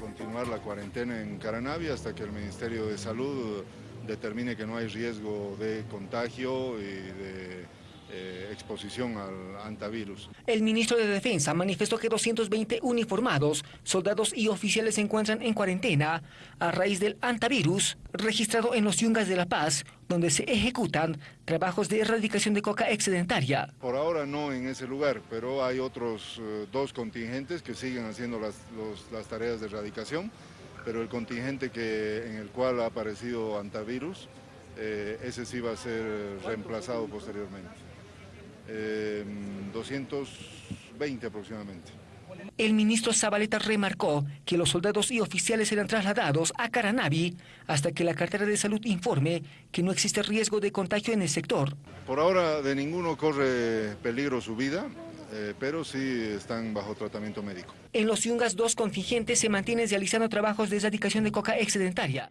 continuar la cuarentena en Caranavi hasta que el Ministerio de Salud determine que no hay riesgo de contagio y de eh, exposición al antivirus. El ministro de Defensa manifestó que 220 uniformados, soldados y oficiales se encuentran en cuarentena a raíz del antivirus registrado en los Yungas de La Paz, donde se ejecutan trabajos de erradicación de coca excedentaria. Por ahora no en ese lugar, pero hay otros eh, dos contingentes que siguen haciendo las, las tareas de erradicación, pero el contingente que, en el cual ha aparecido antivirus, eh, ese sí va a ser reemplazado posteriormente. 220 aproximadamente. El ministro Zabaleta remarcó que los soldados y oficiales serán trasladados a Caranavi hasta que la cartera de salud informe que no existe riesgo de contagio en el sector. Por ahora de ninguno corre peligro su vida, eh, pero sí están bajo tratamiento médico. En los Yungas, dos contingentes se mantienen realizando trabajos de erradicación de coca excedentaria.